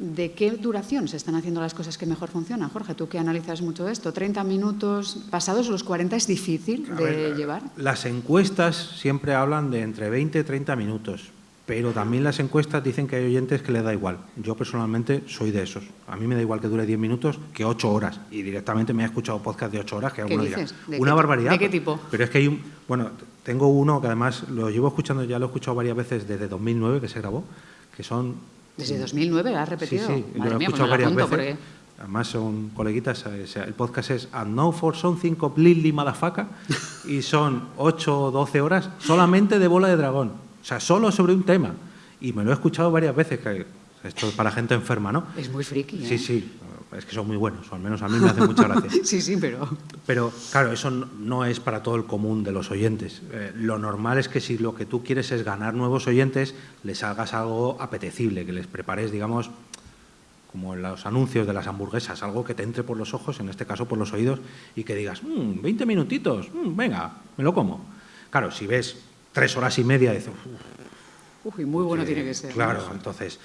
¿De qué duración se están haciendo las cosas que mejor funcionan? Jorge, tú que analizas mucho esto, 30 minutos pasados los 40 es difícil de llevar. Las encuestas siempre hablan de entre 20 y 30 minutos, pero también las encuestas dicen que hay oyentes que les da igual. Yo personalmente soy de esos. A mí me da igual que dure 10 minutos que 8 horas. Y directamente me he escuchado podcast de 8 horas que alguno dirá, una barbaridad. ¿De qué tipo? Pero es que hay un... Bueno, tengo uno que además lo llevo escuchando, ya lo he escuchado varias veces desde 2009 que se grabó, que son ¿Desde 2009 la has repetido? Sí, sí, lo he escuchado pues varias veces. Además son coleguitas, el podcast es A Know For Something Completely Motherfucker y son 8 o 12 horas solamente de bola de dragón. O sea, solo sobre un tema. Y me lo he escuchado varias veces, que esto es para gente enferma, ¿no? Es muy friki, ¿eh? Sí, sí es que son muy buenos, o al menos a mí me hace mucha gracia. (laughs) sí, sí, pero... Pero claro, eso no es para todo el común de los oyentes. Eh, lo normal es que si lo que tú quieres es ganar nuevos oyentes, les hagas algo apetecible, que les prepares, digamos, como en los anuncios de las hamburguesas, algo que te entre por los ojos, en este caso por los oídos, y que digas, 20 mm, minutitos, mm, venga, me lo como. Claro, si ves tres horas y media, dices, Uy, muy bueno tiene que ser. Claro, entonces.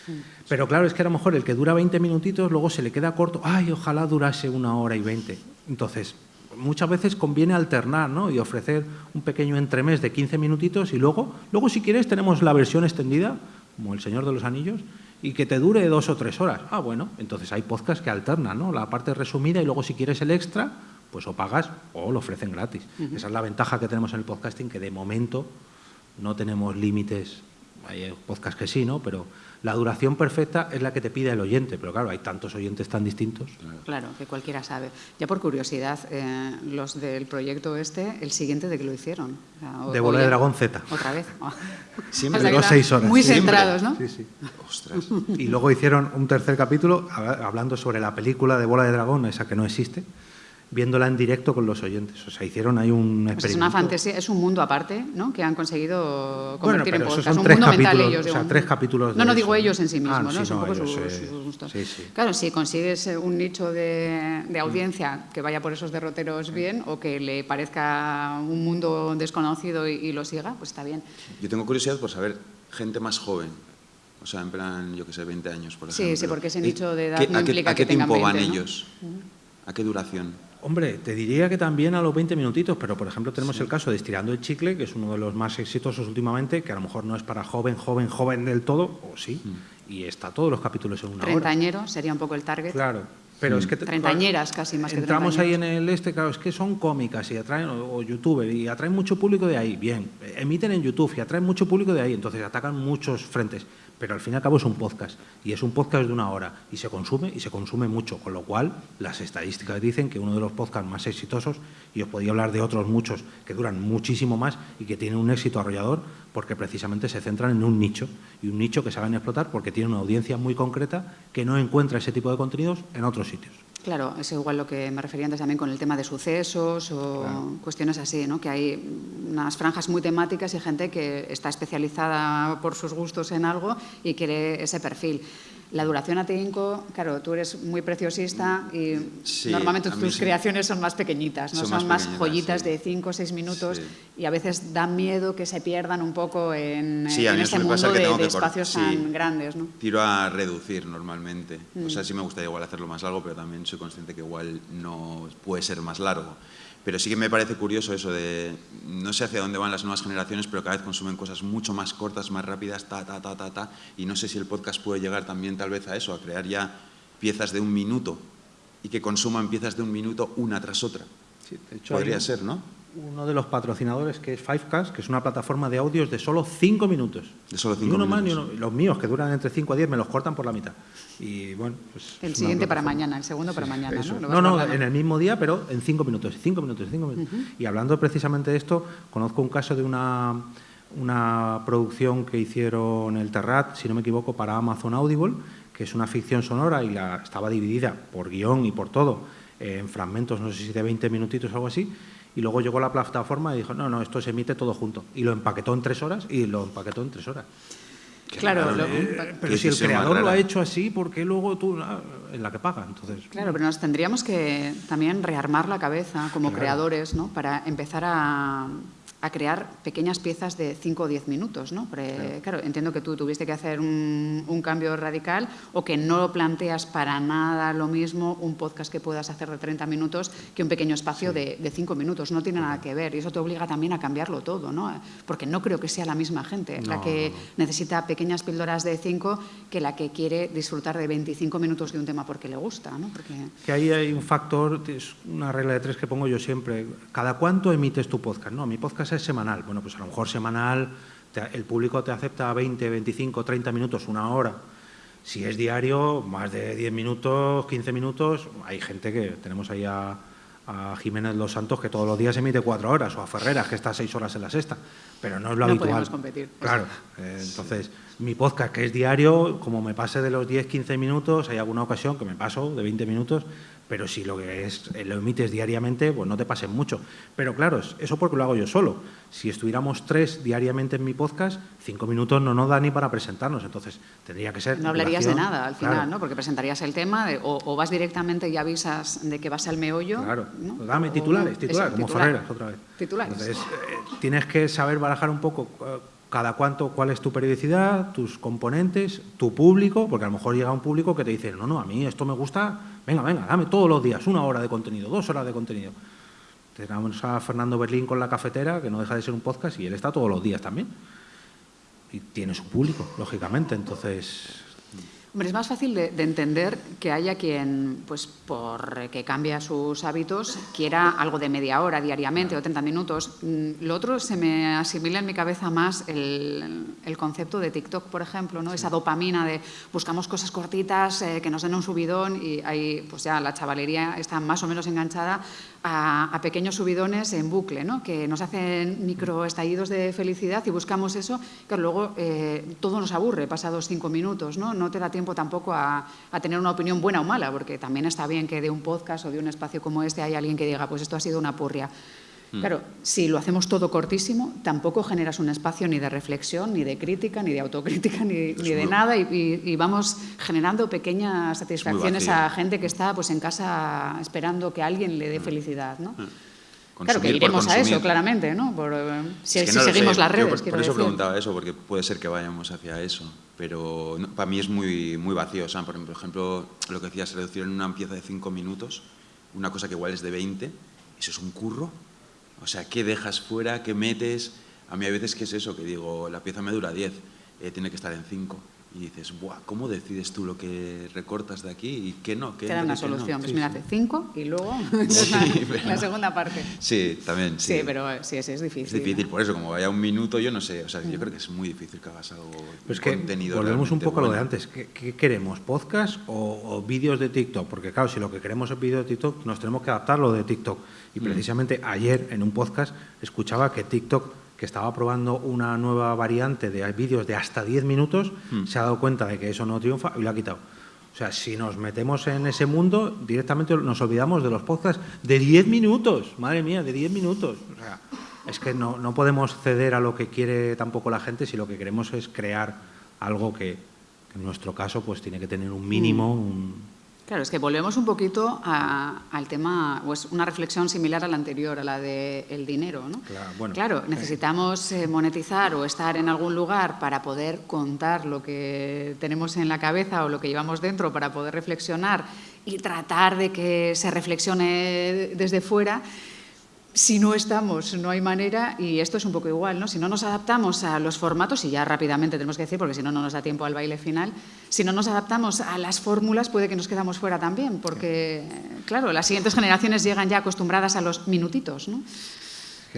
Pero claro, es que a lo mejor el que dura 20 minutitos, luego se le queda corto. Ay, ojalá durase una hora y 20. Entonces, muchas veces conviene alternar ¿no? y ofrecer un pequeño entremés de 15 minutitos y luego, luego si quieres, tenemos la versión extendida, como El Señor de los Anillos, y que te dure dos o tres horas. Ah, bueno, entonces hay podcasts que alternan, ¿no? La parte resumida y luego si quieres el extra, pues o pagas o lo ofrecen gratis. Esa es la ventaja que tenemos en el podcasting, que de momento no tenemos límites hay podcasts que sí, ¿no? Pero la duración perfecta es la que te pide el oyente, pero claro, hay tantos oyentes tan distintos. Claro, que cualquiera sabe. Ya por curiosidad, eh, los del proyecto este, el siguiente de que lo hicieron. de Bola de Dragón Z. Otra vez. (laughs) Siempre. Duró seis horas. Muy centrados, ¿no? Sí, sí. Ostras. Y luego hicieron un tercer capítulo hablando sobre la película de Bola de Dragón, esa que no existe viéndola en directo con los oyentes. O sea, hicieron ahí un pues es una fantasía, es un mundo aparte, ¿no? Que han conseguido convertir bueno, en podcast. Son un tres mundo capítulos, mental ellos. O sea, tres capítulos. No, no digo ellos en sí mismos, ah, ¿no? Sí, son un poco sus, gustos. Sí, sí. Claro, si consigues eh, un nicho de, de audiencia que vaya por esos derroteros bien o que le parezca un mundo desconocido y, y lo siga, pues está bien. Yo tengo curiosidad por saber gente más joven o sea, en plan, yo que sé, 20 años, por ejemplo. Sí, sí, porque ese nicho de edad no ¿A implica ¿A qué que tengan tiempo 20, van ¿no? ellos? ¿A qué duración? Hombre, te diría que también a los 20 minutitos, pero por ejemplo tenemos el caso de Estirando el Chicle, que es uno de los más exitosos últimamente, que a lo mejor no es para joven, joven, joven del todo, o sí, Mm. y está todos los capítulos en una hora. Treintañero sería un poco el target. Claro, pero es que... Treintañeras casi, más que Entramos ahí en el este, claro, es que son cómicas y atraen, o, o youtuber, y atraen mucho público de ahí, bien, emiten en YouTube y atraen mucho público de ahí, entonces atacan muchos frentes, pero al fin y al cabo es un podcast, y es un podcast de una hora, y se consume, y se consume mucho, con lo cual las estadísticas dicen que uno de los podcasts más exitosos, y os podía hablar de otros muchos que duran muchísimo más y que tienen un éxito arrollador, porque precisamente se centran en un nicho, y un nicho que saben explotar porque tiene una audiencia muy concreta que no encuentra ese tipo de contenidos en otros sitios. Claro, es igual lo que me refería antes también con el tema de sucesos o cuestiones así, ¿no? que hay unas franjas muy temáticas y gente que está especializada por sus gustos en algo y quiere ese perfil. La duración a Tinco, claro, tú eres muy preciosista y Sí, normalmente tus sí. creaciones son más pequeñitas, no Son son, más más, joyitas sí. de 5 o 6 minutos y a veces da miedo que se pierdan un poco en, en este mundo de, de espacios tan grandes. ¿no? Tiro a reducir normalmente. O Mm. sea, sí me gustaría igual hacerlo más largo, pero también soy consciente que igual no puede ser más largo. Pero sí que me parece curioso eso de, no sé hacia dónde van las nuevas generaciones, pero cada vez consumen cosas mucho más cortas, más rápidas, ta, ta, ta, ta, ta. Y no sé si el podcast puede llegar también tal vez a eso, a crear ya piezas de un minuto y que consuman piezas de un minuto una tras otra. Sí, de hecho, Podría ser, ¿no? Uno de los patrocinadores que es Fivecast, que es una plataforma de audios de solo 5 minutos. De solo Ni cinco uno más ni minutos. uno. Los míos, que duran entre 5 a 10, me los cortan por la mitad. Y bueno, pues El siguiente para mañana, el segundo para mañana. Eso. ¿no? No, no, en el mismo día, pero en 5 minutos, 5 minutos, 5 minutos. Y hablando precisamente de esto, conozco un caso de una, una producción que hicieron el Terrat, si no me equivoco, para Amazon Audible, que es una ficción sonora y la, estaba dividida por guion y por todo en fragmentos, no sé si de 20 minutitos o algo así. Y luego llegó la plataforma y dijo, no, no, esto se emite todo junto. Y lo empaquetó en tres horas y lo empaquetó en tres horas. Claro, raro, lo- ¿eh? Pero si el creador lo ha hecho así, ¿por qué luego tú ah, en la que paga? Entonces, Claro, pero nos tendríamos que también rearmar la cabeza como creadores, ¿no? Para empezar a, a crear pequeñas piezas de 5 o 10 minutos, ¿no? claro. entiendo que tú tuviste que hacer un, cambio radical o que no planteas para nada lo mismo un podcast que puedas hacer de 30 minutos que un pequeño espacio de, 5 minutos. No tiene nada que ver y eso te obliga también a cambiarlo todo, ¿no? Porque no creo que sea la misma gente la que necesita pequeñas píldoras de 5 que la que quiere disfrutar de 25 minutos de un tema porque le gusta, ¿no? Porque... Que ahí hay un factor, es una regla de tres que pongo yo siempre. ¿Cada cuánto emites tu podcast? No, mi podcast es semanal. Bueno, pues a lo mejor semanal el público te acepta 20, 25, 30 minutos, una hora. Si es diario, más de 10 minutos, 15 minutos, hay gente que tenemos ahí a, Jiménez Los Santos que todos los días emite cuatro horas, o a Ferreras que está seis horas en la sexta, pero no es lo no habitual. Podemos competir. Claro, eh, entonces mi podcast que es diario, como me pase de los 10, 15 minutos, hay alguna ocasión que me paso de 20 minutos, pero si lo que es eh, lo emites diariamente, pues no te pasen mucho. Pero claro, eso porque lo hago yo solo. Si estuviéramos tres diariamente en mi podcast, cinco minutos no nos da ni para presentarnos, entonces tendría que ser... No hablarías de nada al final, ¿no? Porque presentarías el tema o, vas directamente y avisas de que vas al meollo. Claro, dame titulares, titulares, como Ferreras otra vez. Titulares. Entonces, eh, tienes que saber barajar un poco eh, cada cuánto, cuál es tu periodicidad, tus componentes, tu público, porque a lo mejor llega un público que te dice, no, no, a mí esto me gusta, venga, venga, dame todos los días una hora de contenido, dos horas de contenido. Tenemos a Fernando Berlín con la cafetera, que no deja de ser un podcast, y él está todos los días también. Y tiene su público, lógicamente, entonces Hombre, es más fácil de, entender que haya quien, pues por que cambia sus hábitos, quiera algo de media hora diariamente o 30 minutos. Mm, lo otro se me asimila en mi cabeza más el, concepto de TikTok, por ejemplo, ¿no? esa dopamina de buscamos cosas cortitas eh, que nos den un subidón y ahí pues ya la chavalería está más o menos enganchada a, pequeños subidones en bucle, ¿no? que nos hacen microestallidos de felicidad y buscamos eso, que luego eh, todo nos aburre pasados cinco minutos, ¿no? no te da tiempo tampoco a, tener una opinión buena o mala, porque también está bien que de un podcast o de un espacio como este hay alguien que diga, pues esto ha sido una purria. Mm. Claro, si lo hacemos todo cortísimo, tampoco generas un espacio ni de reflexión, ni de crítica, ni de autocrítica, ni, de nada, y, vamos generando pequeñas satisfacciones a gente que está pues, en casa esperando que alguien le dé mm. felicidad. ¿no? Mm. claro que iremos a eso, claramente, ¿no? Por, eh, si, seguimos las redes. por, eso preguntaba eso, porque puede ser que vayamos hacia eso, pero para mí es muy, muy vacío. O sea, por ejemplo, lo que decías, reducir en una pieza de cinco minutos, una cosa que igual es de 20, eso es un curro o sea, ¿qué dejas fuera? ¿Qué metes? A mí hay veces que es eso, que digo, la pieza me dura 10, eh, tiene que estar en 5. Y dices, Buah, ¿cómo decides tú lo que recortas de aquí y qué no? Qué Te da una solución. Pues mira, hace 5 y luego (laughs) (laughs) la segunda parte. Sí, también. Sí, sí pero sí, es, es difícil. Es difícil, por eso, como vaya un minuto, yo no sé. O sea, yo creo que es muy difícil que hagas algo pues que contenido. Volvemos un poco a lo de antes. ¿Qué, queremos? ¿Podcast o, o vídeos de TikTok? Porque claro, si lo que queremos es vídeo de TikTok, nos tenemos que adaptar lo de TikTok. Y mm. precisamente ayer en un podcast escuchaba que TikTok, que estaba probando una nueva variante de vídeos de hasta 10 minutos, mm. se ha dado cuenta de que eso no triunfa y lo ha quitado. O sea, si nos metemos en ese mundo, directamente nos olvidamos de los podcasts de 10 minutos. Madre mía, de 10 minutos. O sea, es que no, no podemos ceder a lo que quiere tampoco la gente si lo que queremos es crear algo que, en nuestro caso pues tiene que tener un mínimo, mm. un, Claro, es que volvemos un poquito al tema, pues una reflexión similar a la anterior, a la del dinero. ¿no? Claro, claro necesitamos eh, monetizar o estar en algún lugar para poder contar lo que tenemos en la cabeza o lo que llevamos dentro para poder reflexionar y tratar de que se reflexione desde fuera si no estamos, no hay manera, y esto es un poco igual, ¿no? Si no nos adaptamos a los formatos, y ya rápidamente tenemos que decir, porque si no, no nos da tiempo al baile final, si no nos adaptamos a las fórmulas, puede que nos quedamos fuera también, porque, claro, las siguientes generaciones llegan ya acostumbradas a los minutitos, ¿no?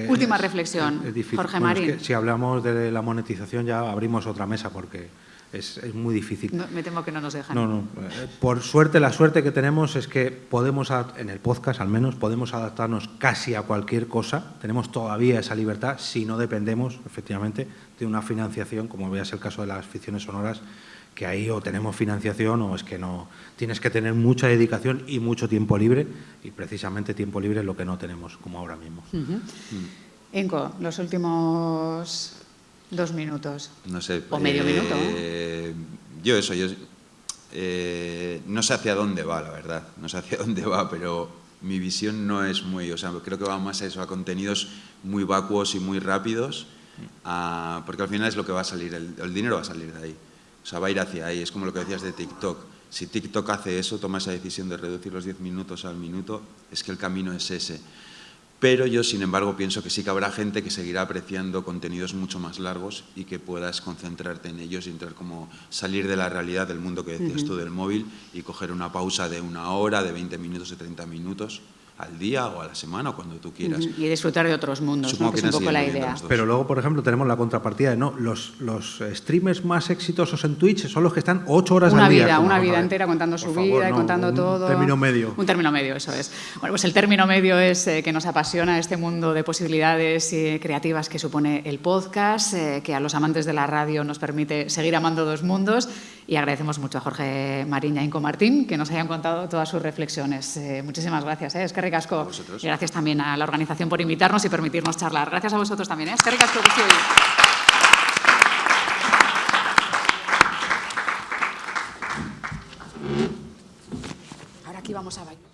Última reflexión, Jorge Marín. si hablamos de la monetización ya abrimos otra mesa, porque es, muy difícil. me temo que no nos dejan. No, no. Eh, por suerte, la suerte que tenemos es que podemos, en el podcast al menos, podemos adaptarnos casi a cualquier cosa. Tenemos todavía esa libertad si no dependemos, efectivamente, de una financiación, como veas el caso de las ficciones sonoras, que ahí o tenemos financiación o es que no. Tienes que tener mucha dedicación y mucho tiempo libre, y precisamente tiempo libre es lo que no tenemos, como ahora mismo. Enco, los últimos Dos minutos. No sé. O medio minuto. Eh, yo eso, yo eh, no sé hacia dónde va, la verdad. No sé hacia (laughs) dónde va, pero mi visión no es muy, o sea, creo que va más a eso, a contenidos muy vacuos y muy rápidos, porque al final es lo que va a salir, el, el, dinero va a salir de ahí, o sea, va a ir hacia ahí, es como lo que decías de TikTok. Si TikTok hace eso, toma esa decisión de reducir los 10 minutos al minuto, es que el camino es ese. Pero yo, sin embargo, pienso que sí que habrá gente que seguirá apreciando contenidos mucho más largos y que puedas concentrarte en ellos y entrar como salir de la realidad del mundo que decías tú del móvil y coger una pausa de una hora, de 20 minutos, de 30 minutos al día o a la semana o cuando tú quieras. Y disfrutar de otros mundos, ¿no? que, es un poco la idea. Pero luego, por ejemplo, tenemos la contrapartida de no, los, los streamers más exitosos en Twitch son los que están ocho horas una al día. Vida, una vida entera contando su vida y contando todo. Un término medio. Un término medio, eso es. Bueno, pues el término medio es eh, que nos apasiona este mundo de posibilidades eh, creativas que supone el podcast, eh, que a los amantes de la radio nos permite seguir amando dos mundos y agradecemos mucho a Jorge Marín y a Inco Martín que nos hayan contado todas sus reflexiones. muchísimas gracias. Es que ricasco gracias también a la organización por invitarnos y permitirnos charlar. Gracias a vosotros también. ¿eh? Es que ricasco que Ahora aquí vamos a bailar.